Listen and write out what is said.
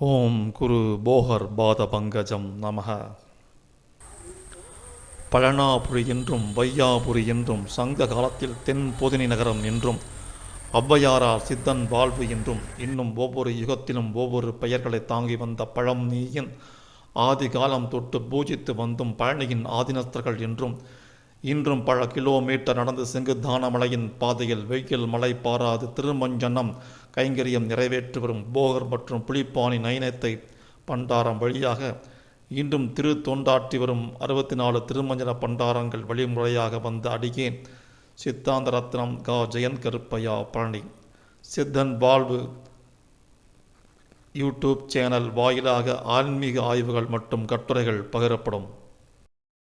ஓம் குரு போகர் பாத பங்கஜம் நமக. பழனாபுரி என்றும் வையாபுரி என்றும் சங்க காலத்தில் தென் பொதினி நகரம் என்றும் ஔவையாரார் சித்தன் வாழ்வு என்றும் இன்னும் ஒவ்வொரு யுகத்திலும் ஒவ்வொரு பெயர்களை தாங்கி வந்த பழம் நீயின் ஆதி காலம் தொட்டு பூஜித்து வந்தும் பழனியின் ஆதினஸ்தர்கள் என்றும் இன்றும் பல கிலோமீட்டர் நடந்து செங்குதானமலையின் பாதையில் வெயில் மலை பாராது திருமஞ்சனம் கைங்கரியம் நிறைவேற்றி வரும் போகர் மற்றும் புலிப்பாணி நயனத்தை பண்டாரம் வழியாக இன்றும் திரு தொண்டாற்றி வரும் அறுபத்தி நாலு திருமஞ்சன பண்டாரங்கள் வழிமுறையாக வந்த அடியேன். சித்தாந்த ரத்னம் கா. ஜெயந்த் கருப்பையா பழனி. சித்தன் வாழ்வு யூடியூப் சேனல் வாயிலாக ஆன்மீக ஆய்வுகள் மற்றும் கட்டுரைகள் பகிரப்படும்.